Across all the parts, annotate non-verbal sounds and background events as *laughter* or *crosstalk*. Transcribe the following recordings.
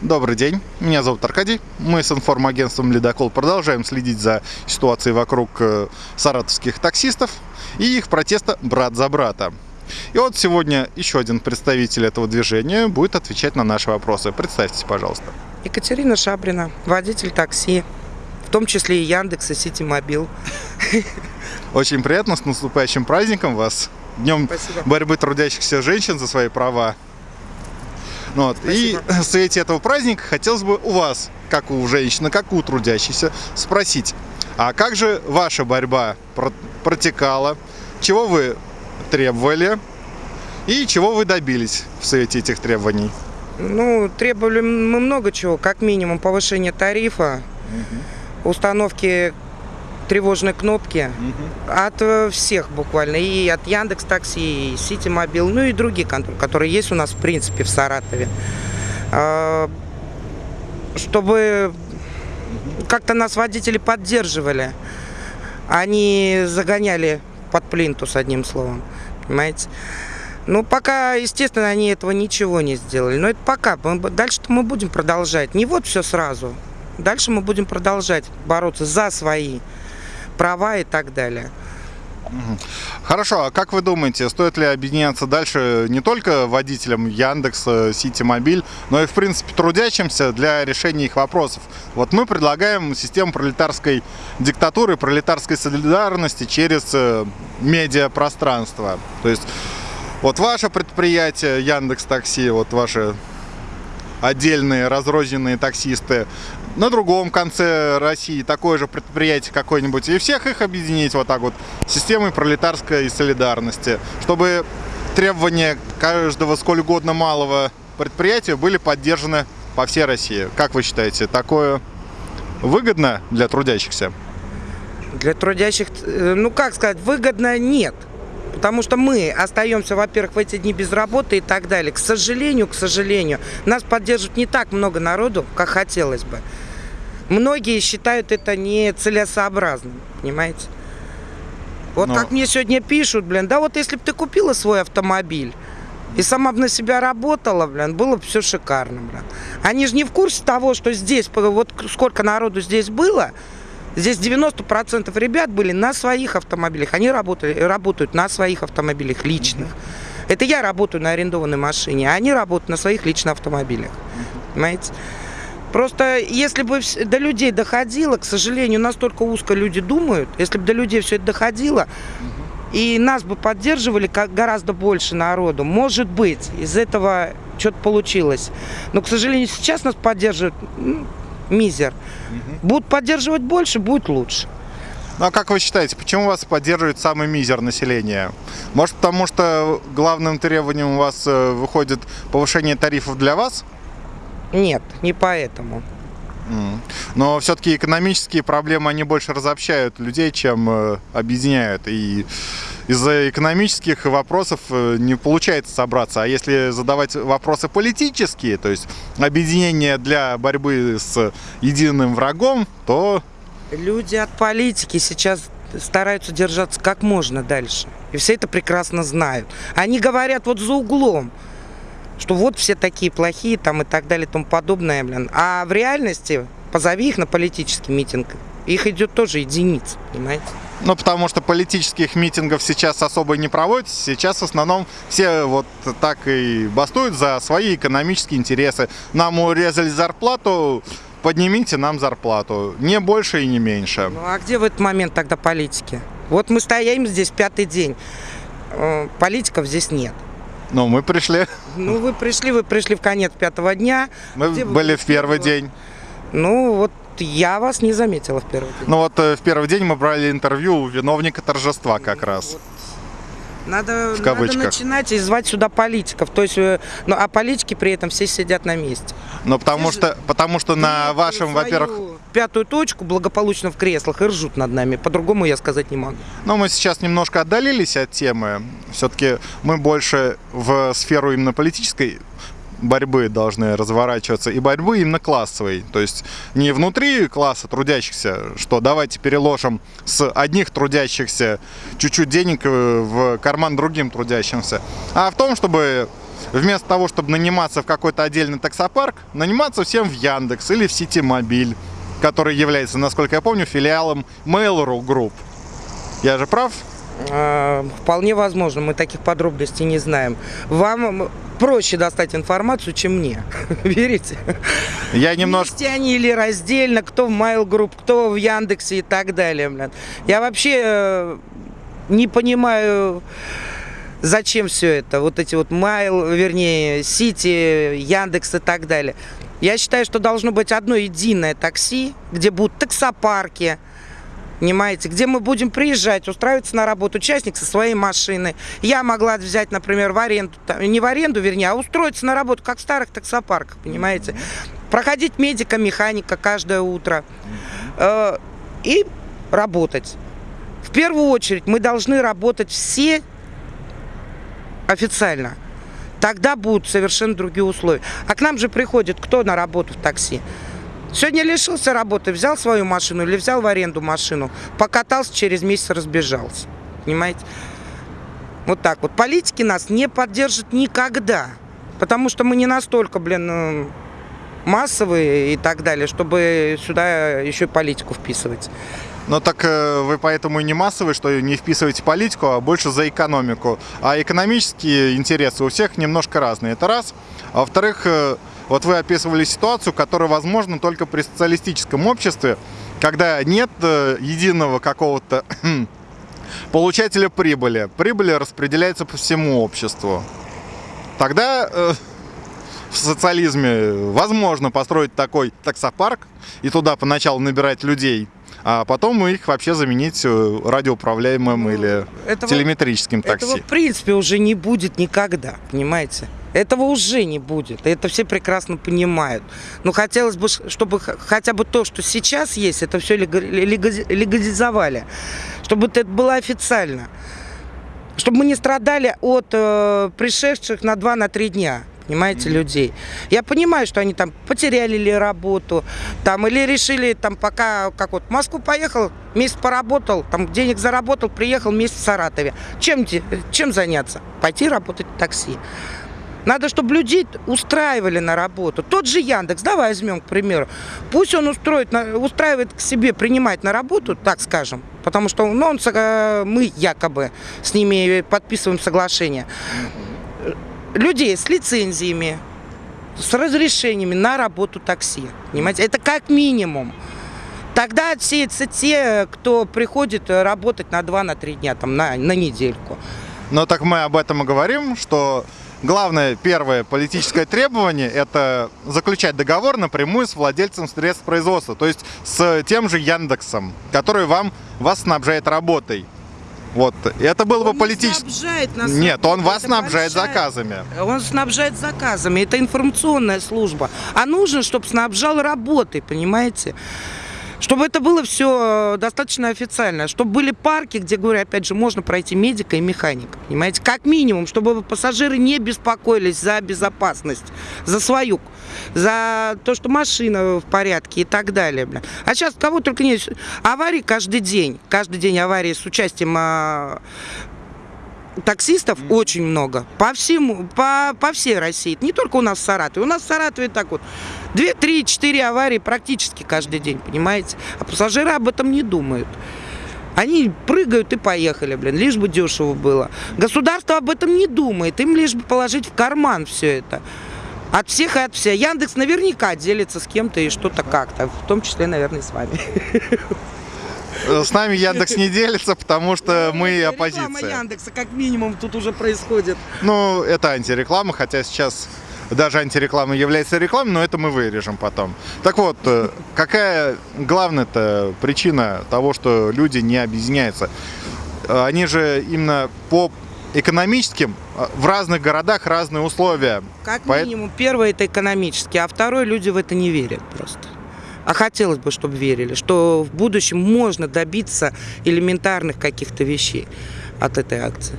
Добрый день, меня зовут Аркадий. Мы с информагентством «Ледокол» продолжаем следить за ситуацией вокруг э, саратовских таксистов и их протеста «Брат за брата». И вот сегодня еще один представитель этого движения будет отвечать на наши вопросы. Представьтесь, пожалуйста. Екатерина Шабрина, водитель такси, в том числе и Яндекс, и Сити Мобил. Очень приятно, с наступающим праздником вас. Днем Спасибо. борьбы трудящихся женщин за свои права. Ну вот. И в свете этого праздника хотелось бы у вас, как у женщины, как у трудящейся, спросить, а как же ваша борьба про- протекала, чего вы требовали и чего вы добились в свете этих требований? Ну, требовали мы много чего, как минимум повышение тарифа, установки тревожной кнопки от э, всех буквально, и от Яндекс Такси, и Сити Мобил, ну и другие которые есть у нас в принципе в Саратове. А, Чтобы как-то нас водители поддерживали, они загоняли под плинтус, одним словом, понимаете? Ну, пока, естественно, они этого ничего не сделали. Но это пока. Дальше-то мы будем продолжать. Не вот все сразу. Дальше мы будем продолжать бороться за свои права и так далее. Хорошо, а как вы думаете, стоит ли объединяться дальше не только водителям Яндекса, Сити Мобиль, но и, в принципе, трудящимся для решения их вопросов? Вот мы предлагаем систему пролетарской диктатуры, пролетарской солидарности через э, медиапространство. То есть вот ваше предприятие Яндекс Такси, вот ваши отдельные разрозненные таксисты, на другом конце России такое же предприятие какое-нибудь, и всех их объединить вот так вот системой пролетарской солидарности, чтобы требования каждого сколь угодно малого предприятия были поддержаны по всей России. Как вы считаете, такое выгодно для трудящихся? Для трудящих, э, ну как сказать, выгодно нет. Потому что мы остаемся, во-первых, в эти дни без работы и так далее. К сожалению, к сожалению, нас поддерживает не так много народу, как хотелось бы. Многие считают это нецелесообразным, понимаете? Вот Но- как мне сегодня пишут, блин, да вот если бы ты купила свой автомобиль и сама бы на себя работала, блин, было бы все шикарно, блин. Они же не в курсе того, что здесь, вот сколько народу здесь было, Здесь 90% ребят были на своих автомобилях. Они работали, работают на своих автомобилях личных. Это я работаю на арендованной машине, а они работают на своих личных автомобилях. Понимаете? Просто если бы до людей доходило, к сожалению, настолько узко люди думают, если бы до людей все это доходило, и нас бы поддерживали как гораздо больше народу, может быть, из этого что-то получилось. Но, к сожалению, сейчас нас поддерживают ну, мизер. Будут поддерживать больше, будет лучше. Ну а как вы считаете, почему вас поддерживает самый мизер населения? Может потому что главным требованием у вас э, выходит повышение тарифов для вас? Нет, не поэтому. Но все-таки экономические проблемы, они больше разобщают людей, чем э, объединяют. И из-за экономических вопросов э, не получается собраться. А если задавать вопросы политические, то есть объединение для борьбы с единым врагом, то Люди от политики сейчас стараются держаться как можно дальше. И все это прекрасно знают. Они говорят вот за углом, что вот все такие плохие там и так далее и тому подобное, блин. А в реальности позови их на политический митинг. Их идет тоже единиц, понимаете? Ну, потому что политических митингов сейчас особо не проводится. Сейчас в основном все вот так и бастуют за свои экономические интересы. Нам урезали зарплату, поднимите нам зарплату. Не больше и не меньше. Ну а где в этот момент тогда политики? Вот мы стоим здесь пятый день. Э, Политиков здесь нет. Ну, мы пришли. Ну, вы пришли, вы пришли в конец пятого дня. Мы Где были в первый первого? день. Ну, вот я вас не заметила в первый день. Ну вот э, в первый день мы брали интервью у виновника торжества как раз. Надо, В кавычках. надо начинать и звать сюда политиков. То есть, э, ну, а политики при этом все сидят на месте. Но потому же- что, потому что на вашем, во-первых, Пятую точку благополучно в креслах и ржут над нами. По-другому я сказать не могу. Ну, мы сейчас немножко отдалились от темы. Все-таки мы больше в сферу именно политической борьбы должны разворачиваться и борьбы именно классовой. То есть не внутри класса трудящихся, что давайте переложим с одних трудящихся чуть-чуть денег э, в карман другим трудящимся, а в том, чтобы вместо того, чтобы наниматься в какой-то отдельный таксопарк, наниматься всем в Яндекс или в Ситимобиль, который является, насколько я помню, филиалом Mail.ru Group. Я же прав? А, Вполне возможно, мы таких подробностей не знаем. Вам проще достать информацию, чем мне. *laughs* Верите? Я немножко... Вместе они или раздельно, кто в Mail Group, кто в Яндексе и так далее. блин. Я вообще э, не понимаю, зачем все это. Вот эти вот Mail, вернее, Сити, Яндекс и так далее. Я считаю, что должно быть одно единое такси, где будут таксопарки, Понимаете, где мы будем приезжать, устраиваться на работу, участник со своей машины. Я могла взять, например, в аренду, не в аренду, вернее, а устроиться на работу, как в старых таксопарках, понимаете. Проходить медика, механика каждое утро. Э, и работать. В первую очередь мы должны работать все официально. Тогда будут совершенно другие условия. А к нам же приходит кто на работу в такси? Сегодня лишился работы, взял свою машину или взял в аренду машину, покатался, через месяц разбежался. Понимаете? Вот так вот. Политики нас не поддержат никогда. Потому что мы не настолько, блин, э, массовые и так далее, чтобы сюда еще и политику вписывать. Но так э, вы поэтому и не массовый, что не вписываете политику, а больше за экономику. А экономические интересы у всех немножко разные. Это раз. А во-вторых, э, вот вы описывали ситуацию, которая возможна только при социалистическом обществе, когда нет э, единого какого-то *clears throat* получателя прибыли. Прибыль распределяется по всему обществу. Тогда в социализме возможно построить такой таксопарк и туда поначалу набирать людей, а потом их вообще заменить э, радиоуправляемым Ну, или этого- телеметрическим такси. Этого в принципе уже не будет никогда, понимаете? Этого уже не будет. Это все прекрасно понимают. Но хотелось бы, чтобы хотя бы то, что сейчас есть, это все легализовали. Чтобы это было официально. Чтобы мы не страдали от э, пришедших на 2-3 дня понимаете, людей. Я понимаю, что они там потеряли ли работу, там, или решили, там, пока, как вот, в Москву поехал, месяц поработал, там, денег заработал, приехал, месяц в Саратове. Чем, чем заняться? Пойти работать в такси. Надо, чтобы людей устраивали на работу. Тот же Яндекс, давай возьмем, к примеру. Пусть он устроит, устраивает к себе принимать на работу, так скажем, потому что ну, он, э, мы якобы с ними подписываем соглашение. Людей с лицензиями, с разрешениями на работу такси. Понимаете? Это как минимум. Тогда отсеются те, кто приходит работать на 2-3 дня, там, на, на недельку. Но так мы об этом и говорим, что главное, первое политическое требование – это заключать договор напрямую с владельцем средств производства, то есть с тем же Яндексом, который вам, вас снабжает работой. Вот. Это было бы Он не политически... снабжает нас Нет, он вас снабжает большая- заказами. Он снабжает заказами. Это информационная служба. А нужно, чтобы снабжал работой, понимаете? Чтобы это было все достаточно официально. Чтобы были парки, где, говорю, опять же, можно пройти медика и механика. Понимаете? Как минимум, чтобы пассажиры не беспокоились за безопасность, за свою, за то, что машина в порядке и так далее. бля. А сейчас кого только нет. Аварии каждый день. Каждый день аварии с участием а, таксистов очень много. По всему, по, по всей России. Не только у нас в Саратове. У нас в Саратове так вот. Две, три, четыре аварии практически каждый день, понимаете? А пассажиры об этом не думают. Они прыгают и поехали, блин, лишь бы дешево было. Государство об этом не думает, им лишь бы положить в карман все это. От всех и от всех. Яндекс наверняка делится с кем-то и что-то как-то, в том числе, наверное, с вами. Э, С нами Яндекс не делится, потому что мы Реклама оппозиция. Яндекса как минимум тут уже происходит. Ну, это антиреклама, хотя сейчас даже антиреклама является рекламой, но это мы вырежем потом. Так вот, э, какая главная-то причина того, что люди не объединяются? Э, Они же именно по экономическим э, в разных городах разные условия. Как Поэт- минимум, первое это экономически, а второе люди в это не верят просто. А хотелось бы, чтобы верили, что в будущем можно добиться элементарных каких-то вещей от этой акции.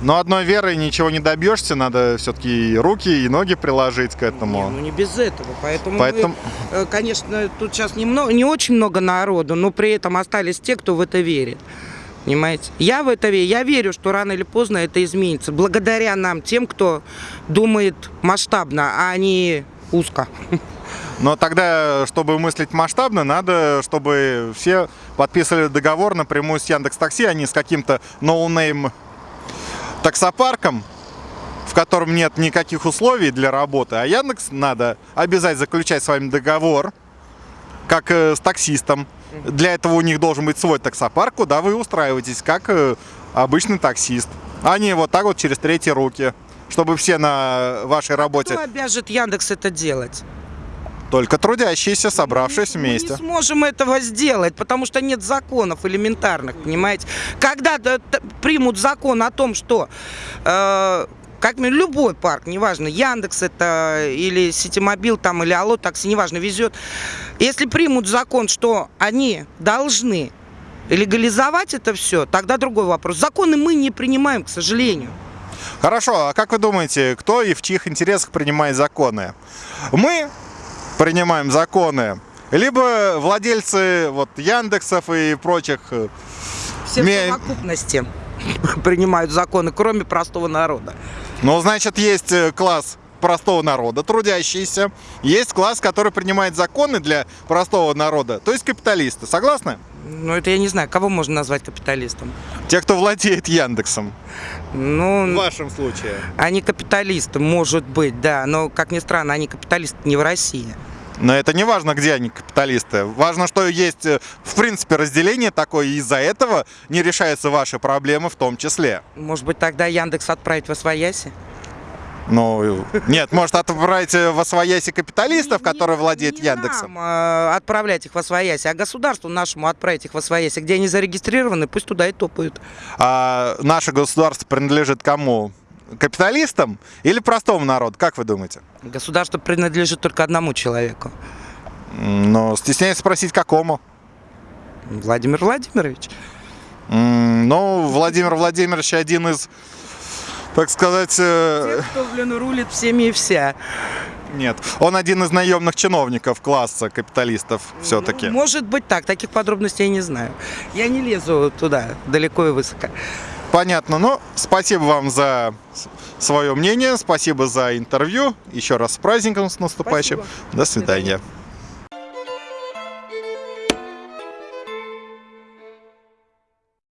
Но одной верой ничего не добьешься, надо все-таки и руки, и ноги приложить к Не, этому. ну не без этого. Поэтому, Поэтому- мы, э, конечно, тут сейчас не, много, не очень много народу, но при этом остались те, кто в это верит. Понимаете? Я в это верю. Я верю, что рано или поздно это изменится. Благодаря нам, тем, кто думает масштабно, а не узко. Но тогда, чтобы мыслить масштабно, надо, чтобы все подписывали договор напрямую с Яндекс Такси, а не с каким-то ноунейм таксопарком, в котором нет никаких условий для работы. А Яндекс надо обязать заключать с вами договор, как э, с таксистом. Для этого у них должен быть свой таксопарк, куда вы устраиваетесь, как э, обычный таксист. А не вот так вот через третьи руки, чтобы все на вашей работе, Кто обяжет Яндекс это делать? Только трудящиеся, собравшись Мы вместе. не сможем этого сделать, потому что нет законов элементарных, понимаете? Когда примут закон о том, что э, как любой парк, неважно, Яндекс это или Ситимобил там или Алло такси, неважно, везет. Если примут закон, что они должны легализовать это все, тогда другой вопрос. Законы мы не принимаем, к сожалению. Хорошо, а как вы думаете, кто и в чьих интересах принимает законы? Мы принимаем законы, либо владельцы вот Яндексов и прочих э, Все в совокупности *laughs* принимают законы, кроме простого народа. Ну, значит, есть э, класс простого народа, трудящийся. Есть класс, который принимает законы для простого народа, то есть капиталисты. Согласны? Ну, это я не знаю, кого можно назвать капиталистом. Те, кто владеет Яндексом. Ну, вашем случае. они капиталисты, может быть, да, но, как ни странно, они капиталисты не в России. Но это не важно, где они капиталисты. Важно, что есть, э, в принципе, разделение такое, и из-за этого не решаются ваши проблемы в том числе. Может быть, тогда Яндекс отправить в Освояси? Ну, нет, может отправить э, в освояси капиталистов, которые владеют Яндексом. нам, э, отправлять их в Освояси, а государству нашему отправить их в Освояси, где они зарегистрированы, пусть туда и топают. А наше государство принадлежит кому? Капиталистам или простому народу? Как вы думаете? Государство принадлежит только одному человеку. Ну, стесняюсь спросить, какому? Владимир Владимирович. Ну, Владимир Владимирович один из, так сказать, э, Тех, кто, блин, рулит всеми и вся. нет, он один из наемных чиновников класса капиталистов все-таки. Ну, может быть так, таких подробностей я не знаю. Я не лезу туда далеко и высоко. Понятно. Ну, спасибо вам за свое мнение, спасибо за интервью. Еще раз с праздником с наступающим. Спасибо. До свидания.